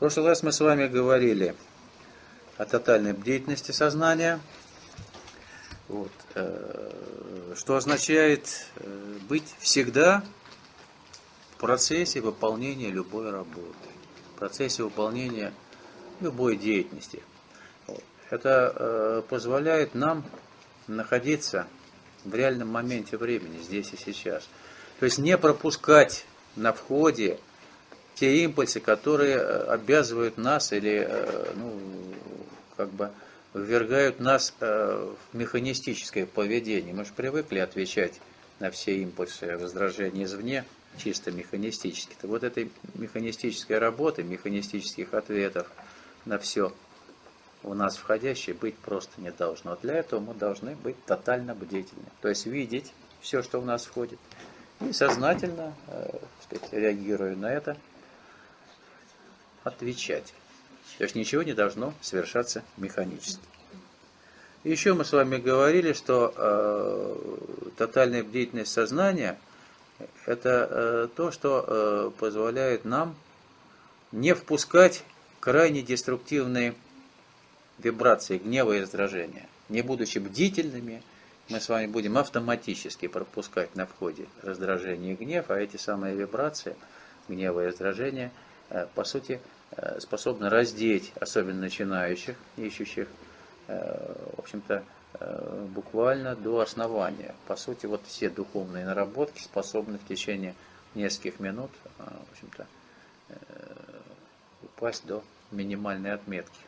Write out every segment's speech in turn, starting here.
прошлый раз мы с вами говорили о тотальной бдительности сознания, вот, э, что означает э, быть всегда в процессе выполнения любой работы, в процессе выполнения любой деятельности. Это э, позволяет нам находиться в реальном моменте времени, здесь и сейчас. То есть не пропускать на входе те импульсы, которые э, обязывают нас или э, ну, как бы ввергают нас э, в механистическое поведение. Мы же привыкли отвечать на все импульсы раздражения извне, чисто механистически. -то. Вот этой механистической работы, механистических ответов на все у нас входящее быть просто не должно. Для этого мы должны быть тотально бдительны. То есть видеть все, что у нас входит, и сознательно, э, сказать, реагируя на это, отвечать. То есть ничего не должно совершаться механически. Еще мы с вами говорили, что э, тотальная бдительность сознания – это э, то, что э, позволяет нам не впускать крайне деструктивные вибрации гнева и раздражения. Не будучи бдительными, мы с вами будем автоматически пропускать на входе раздражение и гнев, а эти самые вибрации гнева и раздражения, по сути, э, способны раздеть, особенно начинающих, ищущих, э, в общем-то, буквально до основания. По сути, вот все духовные наработки способны в течение нескольких минут, в общем-то, упасть до минимальной отметки.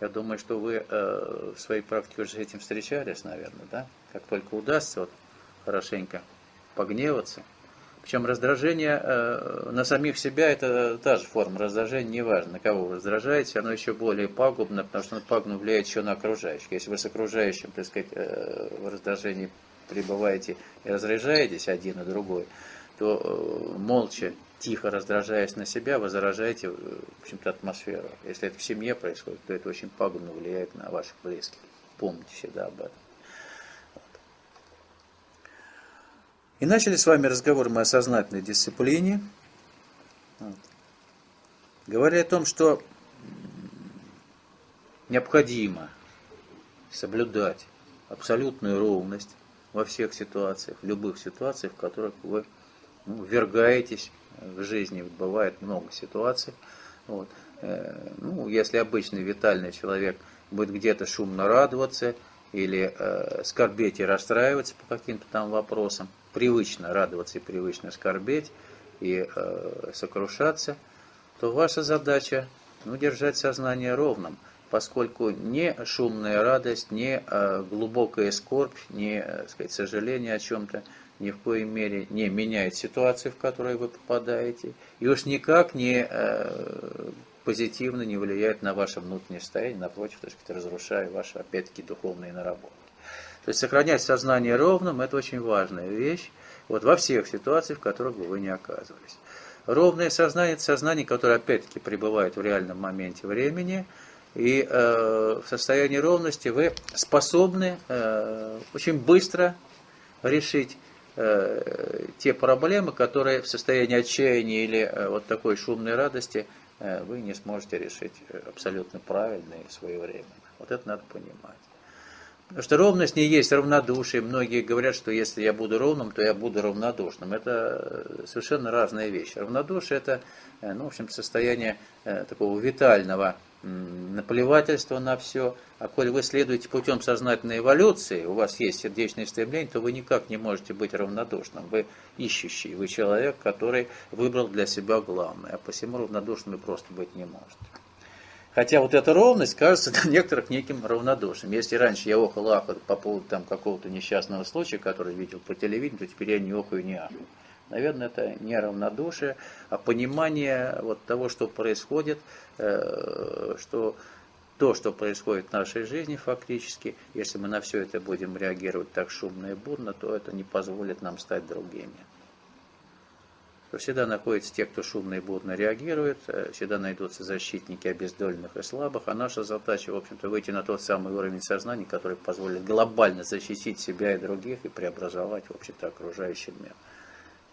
Я думаю, что вы э, в своей практике уже с этим встречались, наверное, да? Как только удастся вот, хорошенько погневаться. Причем раздражение э, на самих себя это та же форма раздражения, неважно, на кого вы раздражаете, оно еще более пагубно, потому что оно пагубно влияет еще на окружающих. Если вы с окружающим, так сказать, э, в раздражении пребываете и разряжаетесь один и другой, то э, молча тихо раздражаясь на себя, вы заражаете, э, в общем-то, атмосферу. Если это в семье происходит, то это очень пагубно влияет на ваших близких. Помните всегда об этом. И начали с вами разговор мы о сознательной дисциплине. Вот. Говоря о том, что необходимо соблюдать абсолютную ровность во всех ситуациях, в любых ситуациях, в которых вы ну, ввергаетесь в жизни бывает много ситуаций. Вот. Э, ну, если обычный витальный человек будет где-то шумно радоваться или э, скорбеть и расстраиваться по каким-то там вопросам, привычно радоваться и привычно скорбеть и э, сокрушаться, то ваша задача ну, держать сознание ровным, поскольку не шумная радость, не э, глубокая скорбь, не э, сказать, сожаление о чем-то ни в коей мере не меняет ситуацию, в которую вы попадаете, и уж никак не э, позитивно не влияет на ваше внутреннее состояние, напротив, так сказать, разрушая ваши, опять-таки, духовные наработки. То есть сохранять сознание ровным – это очень важная вещь вот, во всех ситуациях, в которых бы вы не оказывались. Ровное сознание – это сознание, которое, опять-таки, пребывает в реальном моменте времени, и э, в состоянии ровности вы способны э, очень быстро решить Э, те проблемы, которые в состоянии отчаяния или э, вот такой шумной радости э, вы не сможете решить абсолютно правильно и своевременно. Вот это надо понимать. Потому что ровность не есть равнодушие. Многие говорят, что если я буду ровным, то я буду равнодушным. Это совершенно разная вещь. Равнодушие это, ну, в общем, состояние такого витального наплевательство на все. А коль вы следуете путем сознательной эволюции, у вас есть сердечное стремление, то вы никак не можете быть равнодушным. Вы ищущий, вы человек, который выбрал для себя главное. А посему равнодушным вы просто быть не можете. Хотя вот эта ровность кажется для некоторых неким равнодушием. Если раньше я охал ахал по поводу там, какого-то несчастного случая, который видел по телевидению, то теперь я не охаю, не ахаю. Наверное, это не равнодушие, а понимание вот того, что происходит, э, что то, что происходит в нашей жизни фактически, если мы на все это будем реагировать так шумно и бурно, то это не позволит нам стать другими. То всегда находятся те, кто шумно и бурно реагирует, э, всегда найдутся защитники обездоленных и слабых, а наша задача, в общем-то, выйти на тот самый уровень сознания, который позволит глобально защитить себя и других и преобразовать, в общем-то, окружающий мир.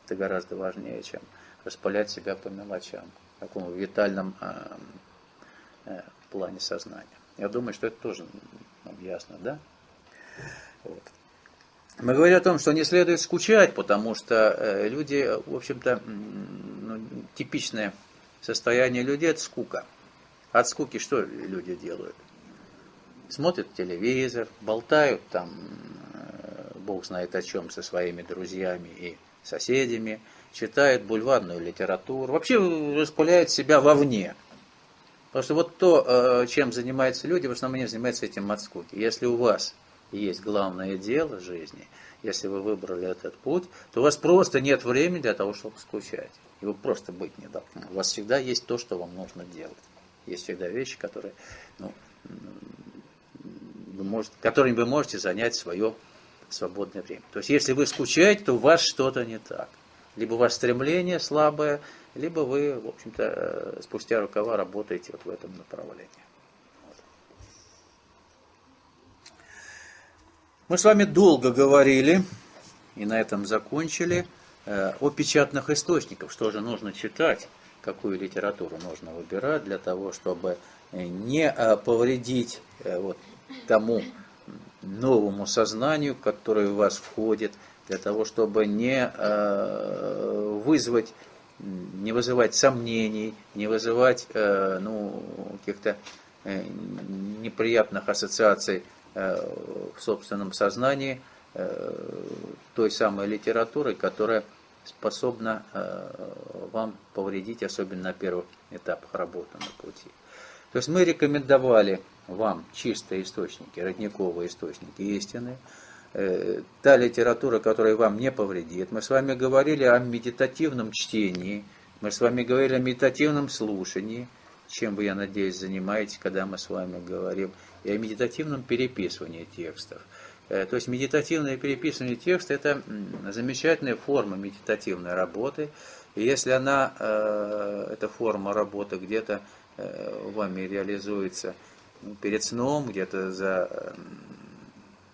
Это гораздо важнее, чем распылять себя по мелочам. В таком витальном э, в плане сознания. Я думаю, что это тоже нам ясно, да? Вот. Мы говорим о том, что не следует скучать, потому что люди, в общем-то, ну, типичное состояние людей – это скука. От скуки что люди делают? Смотрят телевизор, болтают там, бог знает о чем, со своими друзьями и соседями, читают бульварную литературу, вообще распыляют себя вовне. Потому что вот то, чем занимаются люди, в основном они занимаются этим от скуки. Если у вас есть главное дело жизни, если вы выбрали этот путь, то у вас просто нет времени для того, чтобы скучать. И вы просто быть не должны. У вас всегда есть то, что вам нужно делать. Есть всегда вещи, которые, ну, вы можете, которыми вы можете занять свое свободное время. То есть, если вы скучаете, то у вас что-то не так. Либо у вас стремление слабое, либо вы, в общем-то, э, спустя рукава работаете вот в этом направлении. Мы с вами долго говорили, и на этом закончили, э, о печатных источниках, что же нужно читать, какую литературу нужно выбирать для того, чтобы э, не э, повредить вот, тому новому сознанию, которое в вас входит, для того, чтобы не вызвать, не вызывать сомнений, не вызывать ну, каких-то неприятных ассоциаций в собственном сознании э, той самой литературы, которая способна э, вам повредить, особенно на первых этапах работы на пути. То есть мы рекомендовали вам чистые источники, родниковые источники истины, та литература, которая вам не повредит. Мы с вами говорили о медитативном чтении, мы с вами говорили о медитативном слушании, чем вы, я надеюсь, занимаетесь, когда мы с вами говорим и о медитативном переписывании текстов. Э, то есть медитативное переписывание текста – это замечательная форма медитативной работы. И если она, э, эта форма работы где-то э, вами реализуется перед сном, где-то за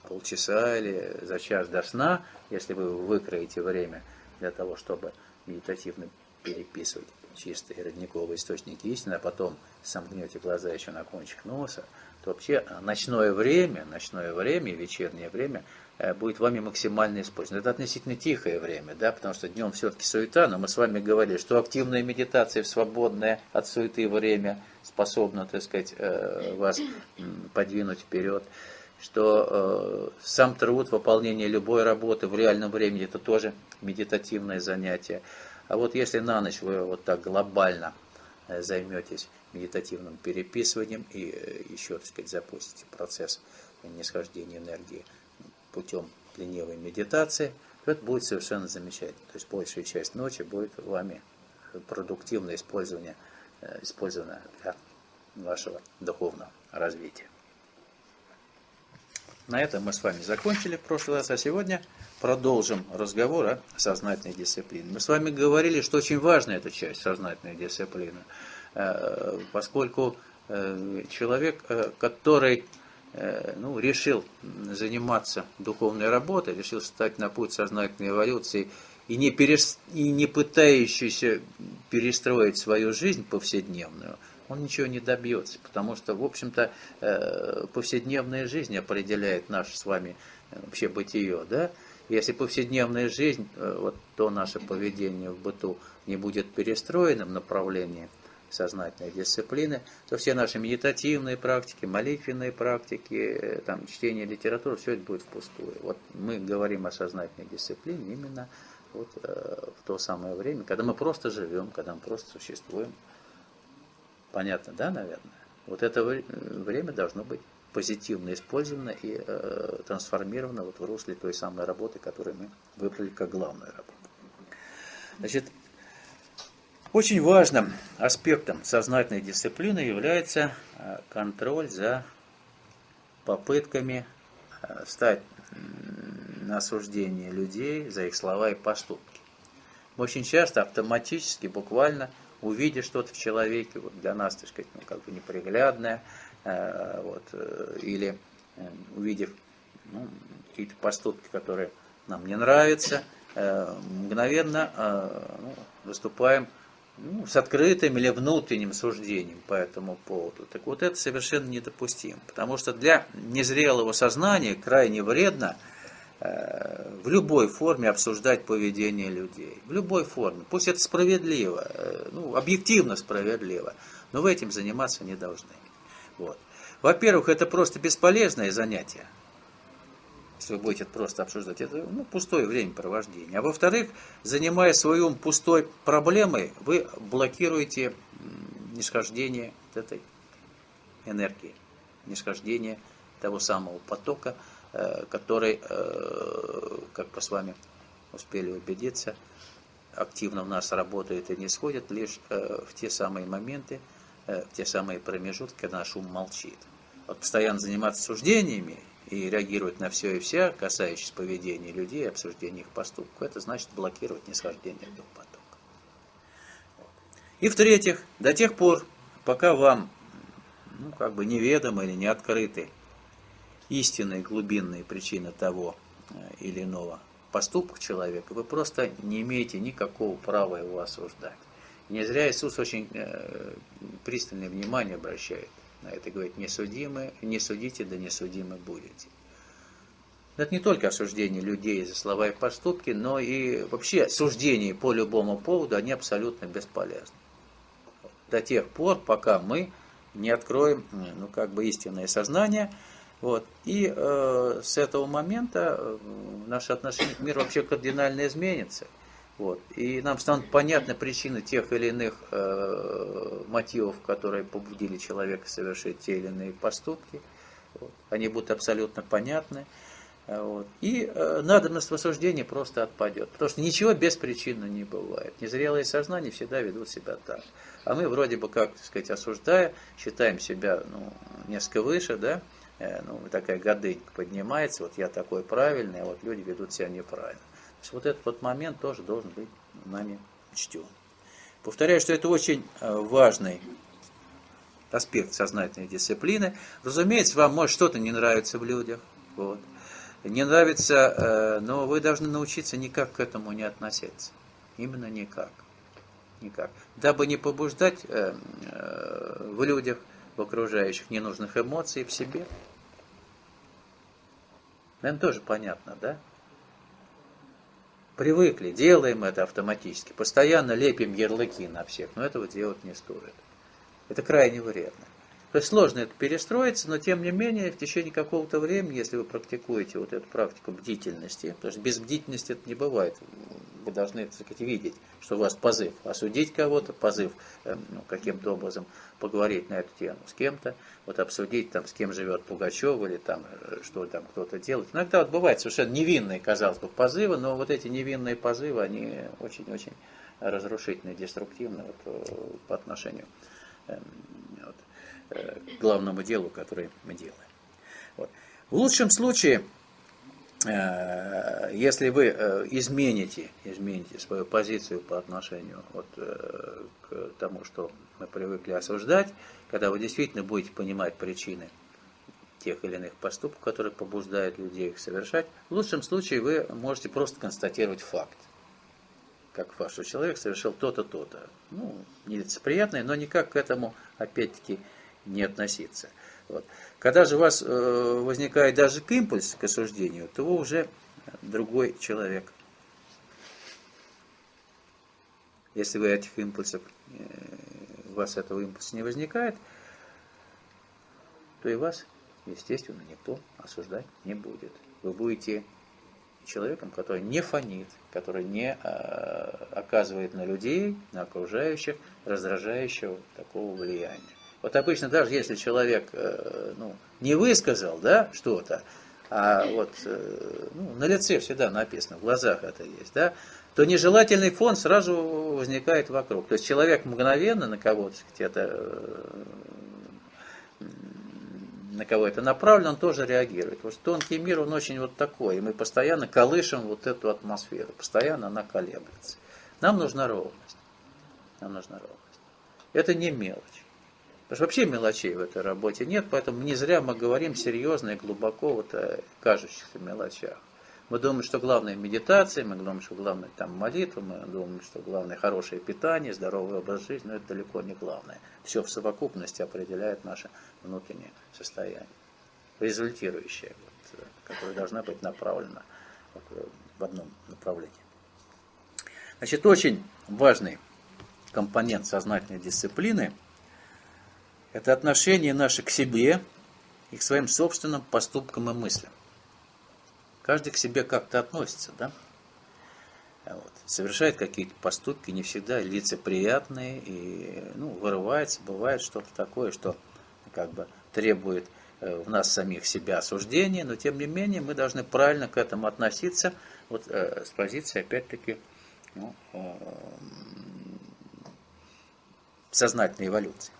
полчаса или за час до сна, если вы выкроете время для того, чтобы медитативно переписывать чистые родниковые источники истины, а потом сомкнете глаза еще на кончик носа, то вообще ночное время, ночное время, вечернее время э, будет вами максимально использовано. Это относительно тихое время, да, потому что днем все-таки суета, но мы с вами говорили, что активная медитация в свободное от суеты время способна, так сказать, э, вас подвинуть вперед что э, сам труд, выполнение любой работы в реальном времени, это тоже медитативное занятие. А вот если на ночь вы вот так глобально Э, займетесь медитативным переписыванием и э, еще, так сказать, запустите процесс нисхождения энергии путем ленивой медитации, то это будет совершенно замечательно. То есть большая часть ночи будет вами продуктивно использование, э, использовано для вашего духовного развития. На этом мы с вами закончили в прошлый раз, а сегодня продолжим разговор о сознательной дисциплине. Мы с вами говорили, что очень важна эта часть сознательной дисциплины, э, поскольку э, человек, э, который ну, решил заниматься духовной работой, решил стать на путь сознательной эволюции и не, перес... и не пытающийся перестроить свою жизнь повседневную – он ничего не добьется, потому что, в общем-то, э, повседневная жизнь определяет наше с вами э, вообще бытие, да? Если повседневная жизнь, э, вот то наше поведение в быту не будет перестроенным в направлении сознательной дисциплины, то все наши медитативные практики, молитвенные практики, там, чтение литературы, все это будет впустую. Вот мы говорим о сознательной дисциплине именно вот, в то самое время, когда мы просто живем, когда мы просто существуем. Понятно, да, наверное? Вот это время должно быть позитивно использовано и э, трансформировано вот в русле той самой работы, которую мы выбрали как главную работу. Значит, очень важным аспектом сознательной дисциплины является э, контроль за попытками э, стать на осуждение людей за их слова и поступки. Мы очень часто автоматически, буквально увидя что-то в человеке, вот для нас, так сказать, ну, как бы неприглядное, э, вот, э, или э, увидев ну, какие-то поступки, которые нам не нравятся, мгновенно ну, выступаем ну, с открытым или внутренним суждением по этому поводу. Так вот это совершенно недопустимо, потому что для незрелого сознания крайне вредно в любой форме обсуждать поведение людей. В любой форме. Пусть это справедливо, э, ну, объективно справедливо, но вы этим заниматься не должны. Вот. Во-первых, это просто бесполезное занятие если вы будете просто обсуждать, это ну, пустое времяпровождение. А во-вторых, занимая свою пустой проблемой, вы блокируете нисхождение этой энергии, нисхождение того самого потока, э, который, э, как мы с вами успели убедиться, активно в нас работает и не сходит лишь э, в те самые моменты, в те самые промежутки, когда наш ум молчит. Вот постоянно заниматься суждениями и реагировать на все и вся, касающиеся поведения людей, обсуждения их поступков, это значит блокировать нисхождение дух потока. И в-третьих, до тех пор, пока вам ну, как бы неведомы или не открыты истинные глубинные причины того э, или иного поступка человека, вы просто не имеете никакого права его осуждать. Не зря Иисус очень э, пристальное внимание обращает на это говорит, не, судимы, не судите, да не судимы будете. Это не только осуждение людей за слова и поступки, но и вообще суждения по любому поводу, они абсолютно бесполезны. До тех пор, пока мы не откроем ну, как бы истинное сознание. Вот. И э, с этого момента э, наше отношение к миру вообще кардинально изменится. Вот. И нам станут понятны причины тех или иных э, мотивов, которые побудили человека совершить те или иные поступки. Вот. Они будут абсолютно понятны. Э, вот. И э, надобность в осуждении просто отпадет. Потому что ничего без причины не бывает. Незрелые сознания всегда ведут себя так. А мы вроде бы, как так сказать, осуждая, считаем себя ну, несколько выше, да, ну, такая годынька поднимается, вот я такой правильный, а вот люди ведут себя неправильно есть вот этот вот момент тоже должен быть нами учтен. Повторяю, что это очень э, важный аспект сознательной дисциплины. Разумеется, вам может что-то не нравится в людях. Вот. Не нравится, э, но вы должны научиться никак к этому не относиться. Именно никак. Никак. Дабы не побуждать э, в людях, в окружающих ненужных эмоций в себе. Наверное, тоже понятно, да? Привыкли, делаем это автоматически, постоянно лепим ярлыки на всех, но этого делать не стоит. Это крайне вредно. То есть сложно это перестроиться, но тем не менее в течение какого-то времени, если вы практикуете вот эту практику бдительности, потому что без бдительности это не бывает, вы должны так сказать, видеть, что у вас позыв осудить кого-то, позыв э, ну, каким-то образом поговорить на эту тему с кем-то, вот обсудить, там, с кем живет Пугачев или там, э, что там кто-то делает. Иногда вот бывают совершенно невинные, казалось бы, позывы, но вот эти невинные позывы, они очень-очень разрушительные, деструктивные вот, э, по отношению эм, вот, главному делу, которое мы делаем. Вот. В лучшем случае Э, если вы э, измените, измените свою позицию по отношению вот, э, к тому, что мы привыкли осуждать, когда вы действительно будете понимать причины тех или иных поступков, которые побуждают людей их совершать, в лучшем случае вы можете просто констатировать факт. Как факт, что человек совершил то-то, то-то. Ну, нелицеприятное, но никак к этому, опять-таки, не относиться. Вот. Когда же у вас э, возникает даже импульс к осуждению, то вы уже другой человек. Если вы этих импульсов, э, у вас этого импульса не возникает, то и вас, естественно, никто осуждать не будет. Вы будете человеком, который не фонит, который не э, оказывает на людей, на окружающих раздражающего такого влияния. Вот обычно даже если человек э, ну, не высказал да, что-то, а вот э, ну, на лице всегда написано, в глазах это есть, да, то нежелательный фон сразу возникает вокруг. То есть человек мгновенно на кого-то это э, на кого это направлено, он тоже реагирует. Что тонкий мир, он очень вот такой, и мы постоянно колышем вот эту атмосферу, постоянно она колеблется. Нам нужна ровность. Нам нужна ровность. Это не мелочь. Потому что вообще мелочей в этой работе нет, поэтому не зря мы говорим серьезно и глубоко вот о кажущихся мелочах. Мы думаем, что главное медитация, мы думаем, что главное там молитва, мы думаем, что главное хорошее питание, здоровый образ жизни, но это далеко не главное. Все в совокупности определяет наше внутреннее состояние, результирующее, вот, которое должна быть направлено в одном направлении. Значит, очень важный компонент сознательной дисциплины – это отношение наше к себе и к своим собственным поступкам и мыслям. Каждый к себе как-то относится, да? Вот. Совершает какие-то поступки, не всегда лицеприятные, и ну, вырывается, бывает что-то такое, что как бы требует э, в нас самих себя осуждения, но тем не менее мы должны правильно к этому относиться, вот э, с позиции, опять-таки, ну, э, сознательной эволюции.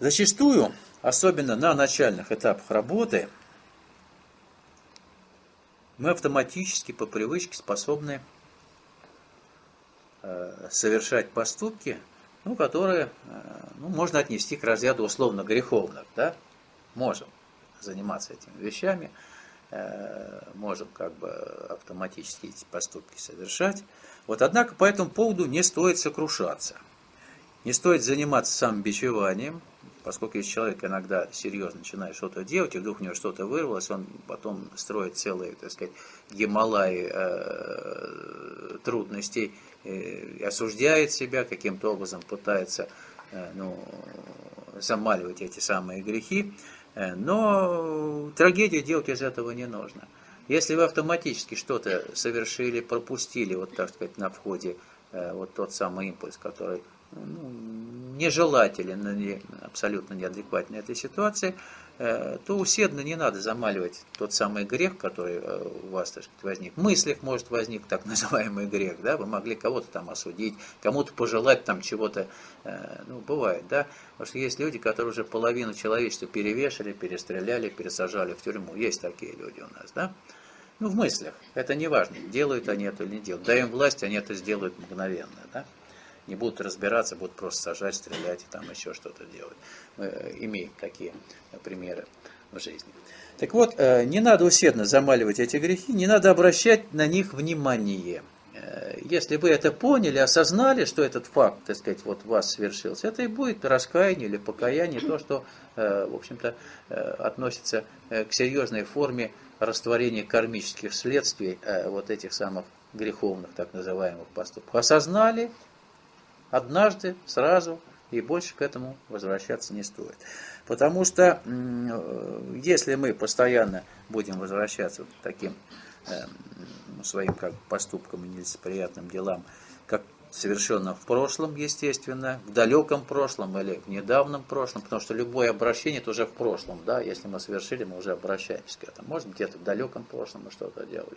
Зачастую, особенно на начальных этапах работы, мы автоматически по привычке способны э, совершать поступки, ну, которые э, ну, можно отнести к разряду условно греховных. Да? Можем заниматься этими вещами, э, можем как бы автоматически эти поступки совершать. Вот, однако по этому поводу не стоит сокрушаться – не стоит заниматься самобичеванием, поскольку если человек иногда серьезно начинает что-то делать, и вдруг у него что-то вырвалось, он потом строит целые, так сказать, Гималаи э, трудностей, э, осуждает себя, каким-то образом пытается э, ну, замаливать эти самые грехи, э, но трагедию делать из этого не нужно. Если вы автоматически что-то совершили, пропустили, вот так сказать, на входе, э, вот тот самый импульс, который ну, нежелателен, абсолютно неадекватен этой ситуации, э, то усердно не надо замаливать тот самый грех, который э, у вас так сказать, возник. В мыслях может возник так называемый грех, да, вы могли кого-то там осудить, кому-то пожелать там чего-то, э, ну, бывает, да, потому что есть люди, которые уже половину человечества перевешали, перестреляли, пересажали в тюрьму, есть такие люди у нас, да, ну, в мыслях, это не важно, делают они это или не делают, даем власть, они это сделают мгновенно, да, не будут разбираться, будут просто сажать, стрелять и там еще что-то делать. Мы э, имеем такие э, примеры в жизни. Так вот, э, не надо усердно замаливать эти грехи, не надо обращать на них внимание. Если вы это поняли, осознали, что этот факт, так сказать, вот вас свершился, это и будет раскаяние или покаяние, то, что, в общем-то, относится к серьезной форме растворения кармических следствий вот этих самых греховных, так называемых поступков. Осознали, однажды, сразу, и больше к этому возвращаться не стоит. Потому что если мы постоянно будем возвращаться к таким э, своим как поступкам и нелицеприятным делам, как совершенно в прошлом, естественно, в далеком прошлом или в недавнем прошлом, потому что любое обращение это уже в прошлом, да, если мы совершили, мы уже обращаемся к этому. Может где-то в далеком прошлом мы что-то делали.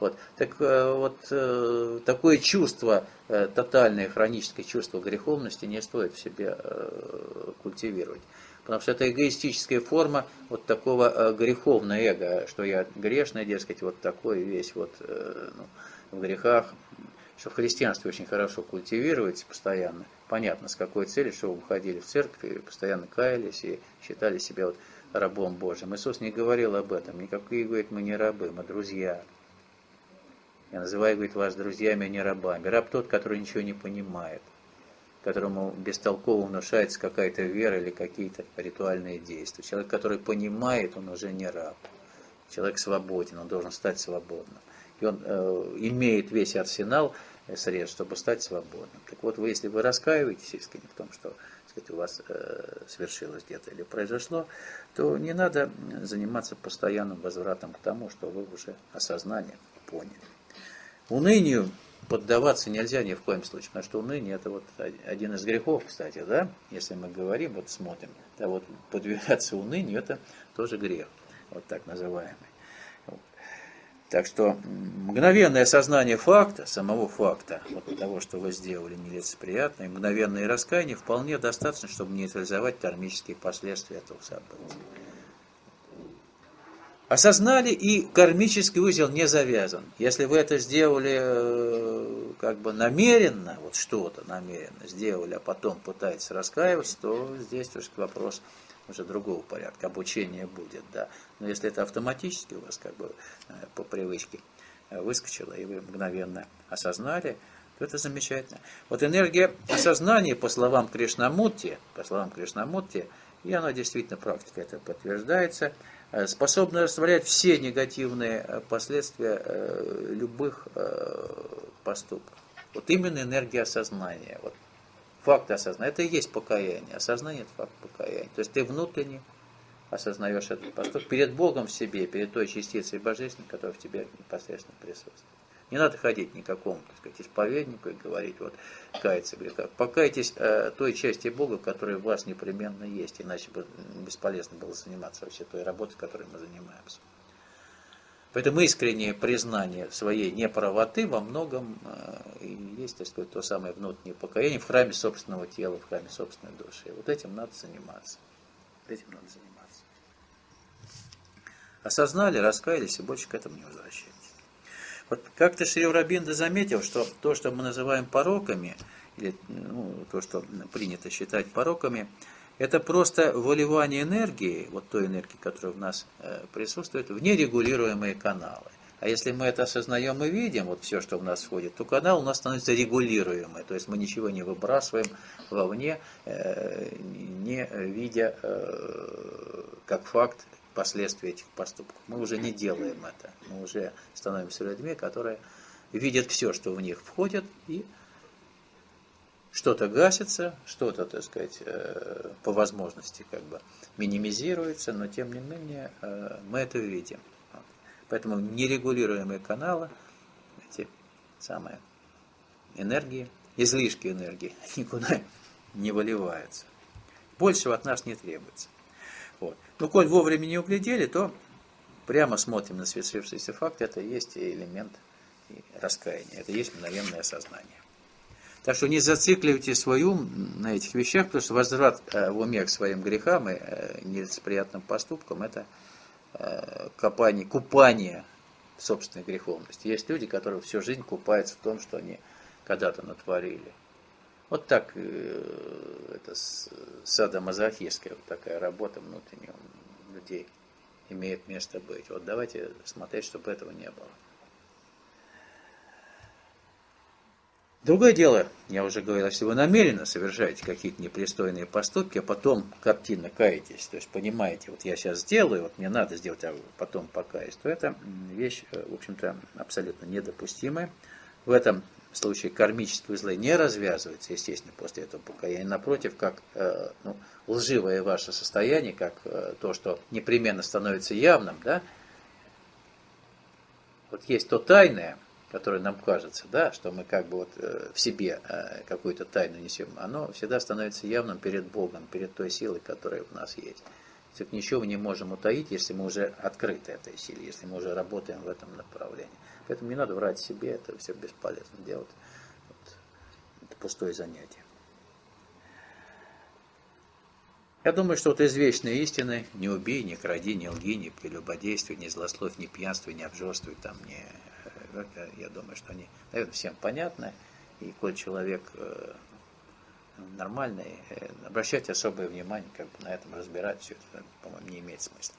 Вот. Так э, вот, э, такое чувство, э, тотальное хроническое чувство греховности не стоит в себе культивировать. Потому что это эгоистическая форма вот такого греховного эго, что я грешный, дескать, вот такой весь вот ну, в грехах, что в христианстве очень хорошо культивируется постоянно. Понятно, с какой целью, что вы выходили в церковь и постоянно каялись и считали себя вот рабом Божьим. Иисус не говорил об этом. Никакие, говорит, мы не рабы, мы друзья. Я называю, говорит, вас друзьями, а не рабами. Раб тот, который ничего не понимает, которому бестолково внушается какая-то вера или какие-то ритуальные действия. Человек, который понимает, он уже не раб. Человек свободен, он должен стать свободным он э, имеет весь арсенал средств, чтобы стать свободным. Так вот, вы, если вы раскаиваетесь искренне в том, что сказать, у вас э, свершилось где-то или произошло, то не надо заниматься постоянным возвратом к тому, что вы уже осознание поняли. Унынию поддаваться нельзя ни в коем случае, потому что уныние это вот один из грехов, кстати, да, если мы говорим, вот смотрим, да вот подвергаться унынию это тоже грех, вот так называемый. Так что мгновенное осознание факта, самого факта, вот того, что вы сделали нелицеприятное, мгновенное раскаяние вполне достаточно, чтобы нейтрализовать кармические последствия этого события. Осознали, и кармический узел не завязан. Если вы это сделали э, как бы намеренно, вот что-то намеренно сделали, а потом пытаетесь раскаиваться, то здесь уже вопрос уже другого порядка, обучение будет, да. Но если это автоматически у вас как бы по привычке выскочило, и вы мгновенно осознали, то это замечательно. Вот энергия осознания, по словам Кришнамурти, по словам Кришнамурти, и она действительно практика это подтверждается, способна растворять все негативные последствия любых поступков. Вот именно энергия осознания. Вот факт осознания. Это и есть покаяние. Осознание – это факт покаяния. То есть ты внутренне осознаешь этот поступок перед Богом в себе, перед той частицей божественной, которая в тебе непосредственно присутствует. Не надо ходить никакому, так сказать, исповеднику и говорить, вот, каяться в грехах. Покайтесь э, той части Бога, которая в вас непременно есть, иначе бы бесполезно было заниматься вообще той работой, которой мы занимаемся. Поэтому искреннее признание своей неправоты во многом э, и есть, так сказать, то самое внутреннее покаяние в храме собственного тела, в храме собственной души. Вот этим надо заниматься. Этим надо заниматься. Осознали, раскаялись и больше к этому не возвращайтесь. Вот как-то Шри Рабинда заметил, что то, что мы называем пороками, или ну, то, что принято считать пороками, это просто выливание энергии, вот той энергии, которая в нас э, присутствует, в нерегулируемые каналы. А если мы это осознаем и видим, вот все, что в нас входит, то канал у нас становится регулируемый. То есть мы ничего не выбрасываем вовне, э, не видя э, как факт последствия этих поступков. Мы уже не делаем это. Мы уже становимся людьми, которые видят все, что в них входит, и что-то гасится, что-то, так сказать, э, по возможности как бы минимизируется, но тем не менее э, мы это видим. Поэтому нерегулируемые каналы, эти самые энергии, излишки энергии никуда не выливаются. Большего от нас не требуется. Вот. Ну, коль вовремя не углядели, то прямо смотрим на свершившийся факт, это есть элемент раскаяния, это есть мгновенное сознание. Так что не зацикливайте свой ум на этих вещах, потому что возврат э, в уме к своим грехам и э, нелицеприятным поступкам – это э, копание, купание в собственной греховности. Есть люди, которые всю жизнь купаются в том, что они когда-то натворили. Вот так это садомазохистская вот такая работа внутренняя людей имеет место быть. Вот давайте смотреть, чтобы этого не было. Другое дело, я уже говорил, если вы намеренно совершаете какие-то непристойные поступки, а потом картинно каетесь, то есть понимаете, вот я сейчас сделаю, вот мне надо сделать, а потом покаюсь, то это вещь, э, в общем-то, абсолютно недопустимая. В этом случае кармические узлы не развязываются, естественно, после этого покаяния. Напротив, как э, ну, лживое ваше состояние, как э, то, что непременно становится явным, да, вот есть то тайное, которое нам кажется, да, что мы как бы вот э, в себе э, какую-то тайну несем, оно всегда становится явным перед Богом, перед той силой, которая в нас есть. Так ничего не можем утаить, если мы уже открыты этой силе, если мы уже работаем в этом направлении. Поэтому не надо врать себе, это все бесполезно делать. Вот. Это пустое занятие. Я думаю, что вот из вечной истины не убей, не кради, не лги, не прелюбодействуй, не злословь, не пьянствуй, не обжорствуй, там, не я думаю, что они, наверное, всем понятны. И коль человек э, нормальный, э, обращать особое внимание, как бы на этом разбирать, все это, по-моему, не имеет смысла.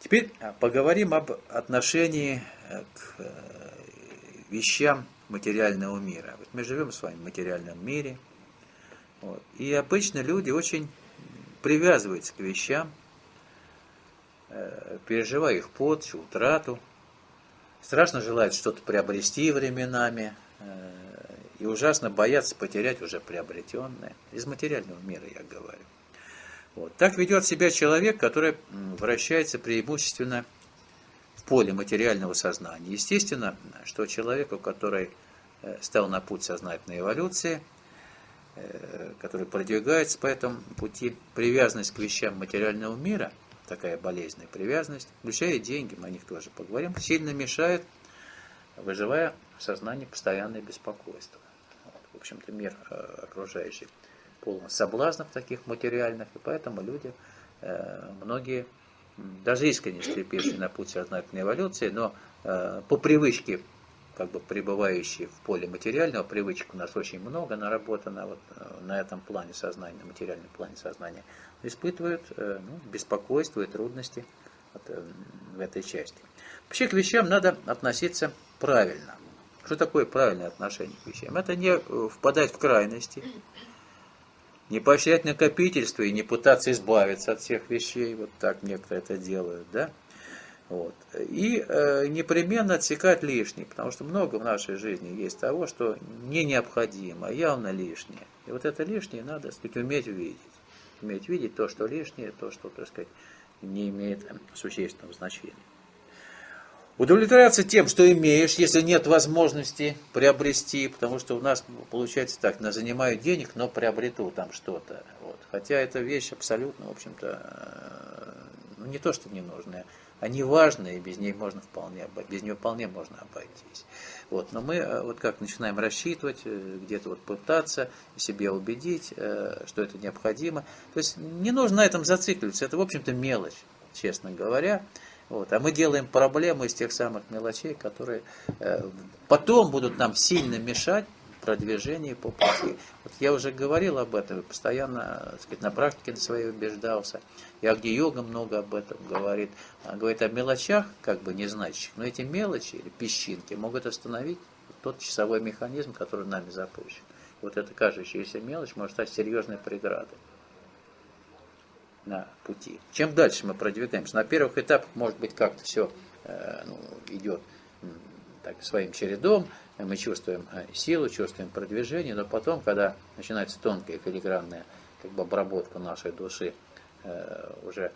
Теперь а, поговорим об отношении э, к вещам материального мира. Вот мы живем с вами в материальном мире, вот, и обычно люди очень привязываются к вещам, переживая их порчу, утрату, страшно желают что-то приобрести временами э, и ужасно боятся потерять уже приобретенное. Из материального мира я говорю. Вот. Так ведет себя человек, который вращается преимущественно в поле материального сознания. Естественно, что человеку, который э, стал на путь сознательной эволюции, э, который продвигается по этому пути, привязанность к вещам материального мира – такая болезненная привязанность, включая деньги, мы о них тоже поговорим, сильно мешает, выживая в сознании постоянное беспокойство. Вот, в общем-то, мир э, окружающий полон соблазнов таких материальных, и поэтому люди, э, многие, даже искренне стремившие на путь сознательной эволюции, но э, по привычке как бы пребывающие в поле материального, привычек у нас очень много наработано вот на этом плане сознания, на материальном плане сознания, испытывают ну, беспокойство и трудности в этой части. Вообще к вещам надо относиться правильно. Что такое правильное отношение к вещам? Это не впадать в крайности, не поощрять накопительство и не пытаться избавиться от всех вещей, вот так некоторые это делают, да? Вот. И э, непременно отсекать лишнее, потому что много в нашей жизни есть того, что не необходимо, а явно лишнее. И вот это лишнее надо, так сказать, уметь видеть. Уметь видеть то, что лишнее, то, что, так сказать, не имеет существенного значения. Удовлетворяться тем, что имеешь, если нет возможности приобрести, потому что у нас получается так, на занимаю денег, но приобрету там что-то. Вот. Хотя эта вещь абсолютно, в общем-то, э, ну, не то, что ненужная, не важная, и без нее можно вполне, без нее вполне можно обойтись. Вот. Но мы э, вот как начинаем рассчитывать, э, где-то вот пытаться себе убедить, что это необходимо. То есть не нужно на этом зацикливаться, это, в общем-то, мелочь, честно говоря. Вот. А мы делаем проблему из тех самых мелочей, которые э, потом будут нам сильно мешать продвижению по пути. Вот я уже говорил об этом, постоянно так сказать, на практике своей убеждался. И Агни-йога много об этом говорит. Она говорит о мелочах, как бы незначащих, но эти мелочи или песчинки могут остановить тот часовой механизм, который нами запущен. Вот эта кажущаяся мелочь может стать серьезной преградой на пути. Чем дальше мы продвигаемся? На первых этапах, может быть, как-то все э, ну, идет так, своим чередом, мы чувствуем э, силу, чувствуем продвижение, но потом, когда начинается тонкая филигранная как бы, обработка нашей души э, уже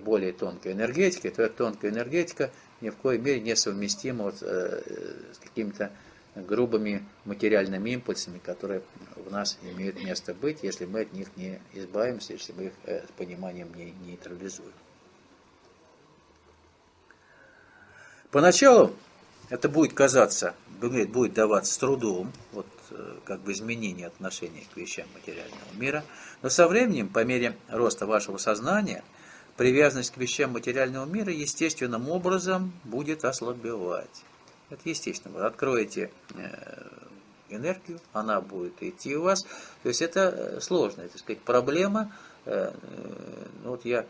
более тонкой энергетикой, то эта тонкая энергетика ни в коей мере не совместима вот, с какими-то грубыми материальными импульсами, которые в нас имеют место быть, если мы от них не избавимся, если мы их э, с пониманием не нейтрализуем. Поначалу это будет казаться, будет даваться с трудом, вот э, как бы изменение отношения к вещам материального мира, но со временем, по мере роста вашего сознания, привязанность к вещам материального мира естественным образом будет ослабевать. Это естественно. Вы откроете э, энергию, она будет идти у вас. То есть это э, сложная, так сказать, проблема. Ну, вот я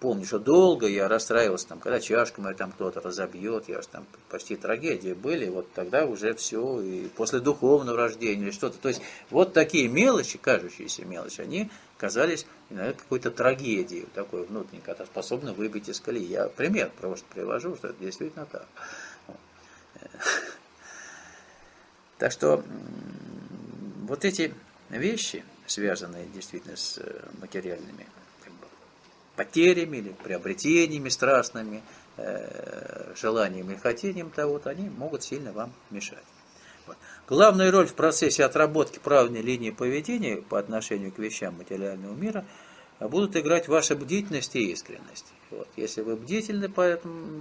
помню, что долго я расстраивался, там, когда чашку мою там кто-то разобьет, я же там почти трагедии были, вот тогда уже все, и после духовного рождения или что-то. То есть вот такие мелочи, кажущиеся мелочи, они казались иногда какой-то трагедией, такой внутренней, которая способна выбить из колеи. Я пример просто привожу, что это действительно так. Так что вот эти вещи, связанные действительно с э, материальными потерями или приобретениями страстными, э, желанием и хотением того, вот они могут сильно вам мешать. Вот. Главную роль в процессе отработки правильной линии поведения по отношению к вещам материального мира будут играть ваша бдительность и искренность. Вот. Если вы бдительны по,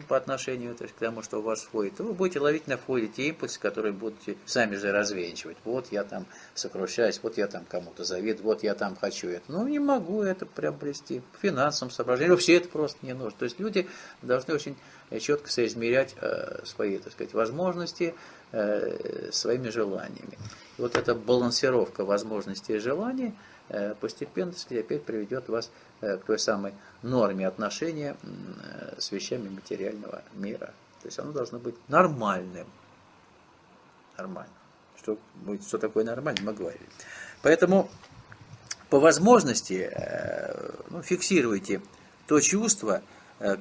по отношению то есть, к тому, что у вас входит, то вы будете ловить на входе те импульсы, которые будете сами же развенчивать. Вот я там сокрушаюсь, вот я там кому-то завидую, вот я там хочу это. Ну, не могу это приобрести. По финансовым соображениям вообще это просто не нужно. То есть люди должны очень четко соизмерять э, свои, так сказать, возможности э, своими желаниями. И вот эта балансировка возможностей и желаний – Э, постепенно сказать, опять приведет вас э, к той самой норме отношения э, с вещами материального мира. То есть оно должно быть нормальным. Нормально. Что, что такое нормально, мы говорили. Поэтому по возможности ну, фиксируйте то чувство,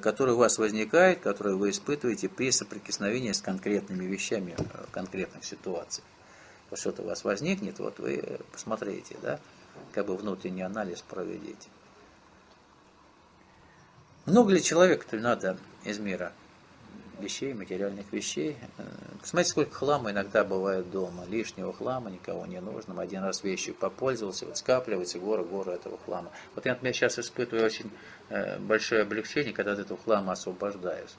которое у вас возникает, которое вы испытываете при соприкосновении с конкретными вещами в конкретных ситуациях. Что-то у вас возникнет, вот вы посмотрите, да, как бы внутренний анализ проведите. Много ли человеку-то надо из мира вещей, материальных вещей? Э, смотрите, сколько хлама иногда бывает дома. Лишнего хлама, никого не нужно. Один раз вещью попользовался, вот скапливается гора, гора этого хлама. Вот я, например, сейчас испытываю очень э, большое облегчение, когда от этого хлама освобождаюсь.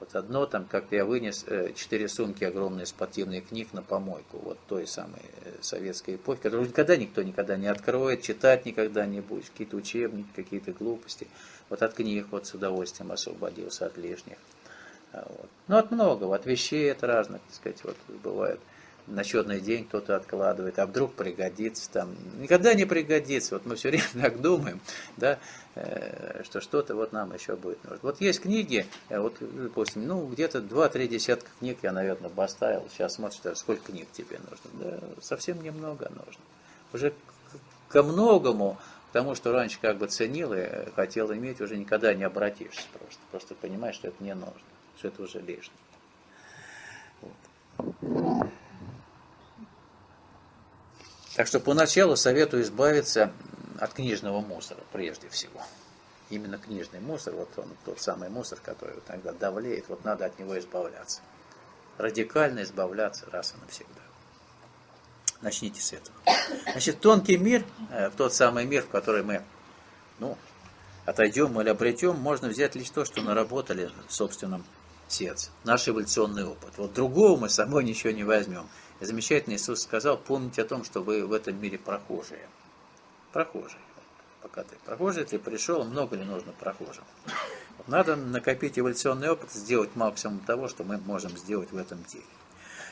Вот одно там, как-то я вынес э, четыре сумки огромные спортивных книг на помойку, вот той самой э, советской эпохи, которую никогда никто никогда не откроет, читать никогда не будет, какие-то учебники, какие-то глупости. Вот от книг вот с удовольствием освободился от лишних. А вот. Ну, от многого, от вещей, от разных, так сказать, вот бывает на черный день кто-то откладывает, а вдруг пригодится там. Никогда не пригодится. Вот мы все время так думаем, да, э, что что-то вот нам еще будет нужно. Вот есть книги, э, вот, допустим, ну, где-то 2-3 десятка книг я, наверное, поставил. Сейчас смотришь, сколько книг тебе нужно. Да, совсем немного нужно. Уже ко многому, к тому, что раньше как бы ценил и хотел иметь, уже никогда не обратишься просто. Просто понимаешь, что это не нужно, что это уже лишнее. Вот. Так что поначалу советую избавиться от книжного мусора прежде всего. Именно книжный мусор, вот он тот самый мусор, который вот иногда давлеет, вот надо от него избавляться. Радикально избавляться раз и навсегда. Начните с этого. Значит, тонкий мир, э, тот самый мир, в который мы ну, отойдем или обретем, можно взять лишь то, что наработали в собственном сердце. Наш эволюционный опыт. Вот другого мы с собой ничего не возьмем. Замечательно Иисус сказал, помните о том, что вы в этом мире прохожие. Прохожие. Пока ты прохожий, ты пришел, много ли нужно прохожим. Надо накопить эволюционный опыт, сделать максимум того, что мы можем сделать в этом деле.